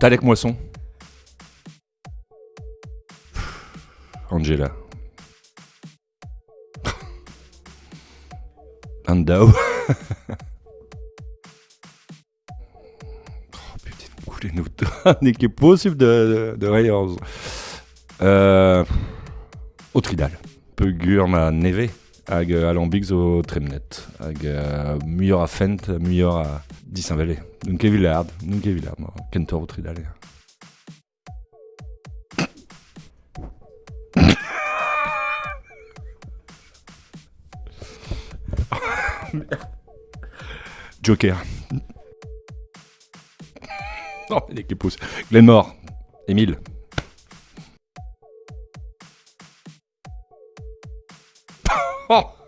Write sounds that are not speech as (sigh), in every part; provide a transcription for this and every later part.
Talek Moisson. Angela. (laughs) Andao. (laughs) oh putain, couler nous (laughs) n'est qui est possible de, de, de Rayers. Euh, Autridal. Pegur ma neve hag euh, alambics o tremnet hag uh, muior a fent, muior a disinvele. Nunc e vilard, nunc e vilard, mo, kentor o tridal. (laughs) Joker. Oh, est qui pousse. Glenmore. Émile. (laughs)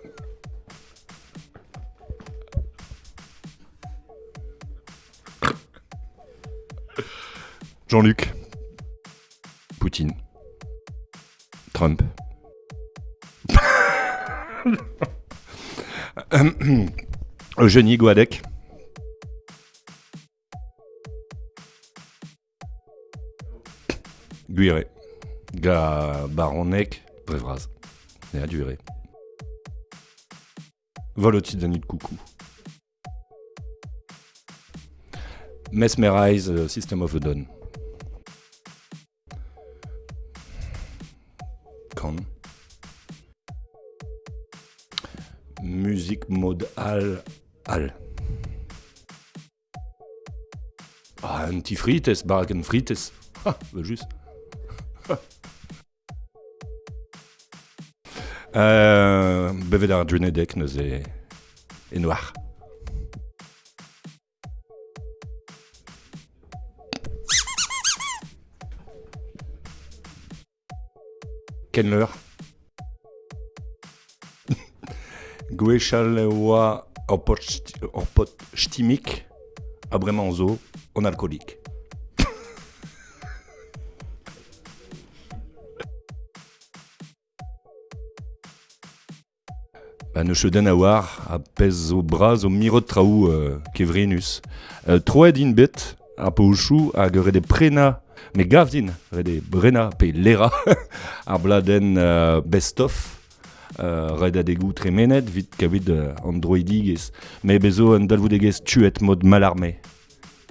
Jean-Luc. Poutine. Trump. (laughs) Eugénie Guadec. Guiré. Ga Baronec. Brevraz. Et à Volotidani de coucou. Mesmerize uh, System of a Dawn. Con. Musique mode al al. Ah, antifrites, bargain frites. Ah, bah juste. Euh, bevet ar drenedek neus e, e noir. Kenler. (laughs) Gwechal oa ur pot, sti- ur pot stimik a bremañ zo on alcoolique. Ba ne cheuden a a pez zo braz o mirot traoù euh, kevrenus. Euh, troed in bet ar pouchou hag ret e prena, me gav din, brena pe lera (laughs) ar bladen euh, best-of euh, red a degou tremenet vit kavit euh, androidigez. Me bezo an dalvoudegez tuet mod malarme.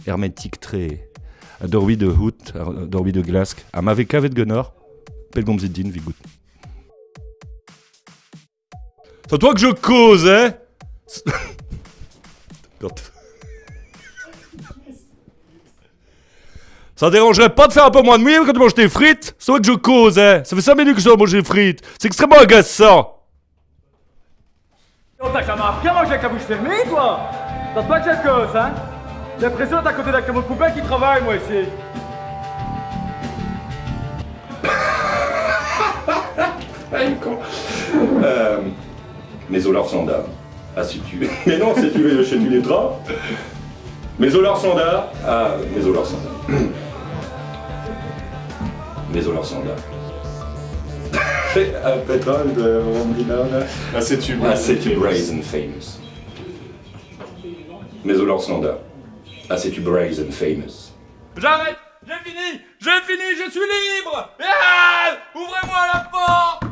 Hermetik tre. A dorwi de hout, a de glask. A ma ve kavet genor, pel gomzit din vi gout. C'est toi que je cause, hein? Ça dérangerait pas de faire un peu moins de mouille quand tu manges tes frites? C'est toi que je cause, hein? Ça fait 5 minutes que je dois manger des frites. C'est extrêmement agaçant. Oh, t'as jamais appris à manger avec la bouche fermée, toi! T'as pas que j'ai de gosse, hein? J'ai l'impression d'être à côté d'un camion de poubelle qui travaille, moi, ici. (coughs) euh, mais Ah si tu situé... (laughs) Mais non, c'est tué chez tu les draps Mais Olar Sandar a... Mais Olar Sandar. Mais Olar Sandar. A pétrole de Rondina. Ah, ah, c'est tu Braise and Famous. Mais Olar Sandar. Ah, c'est tu Braise and Famous. J'arrête J'ai fini J'ai fini Je suis libre Ouvrez-moi la porte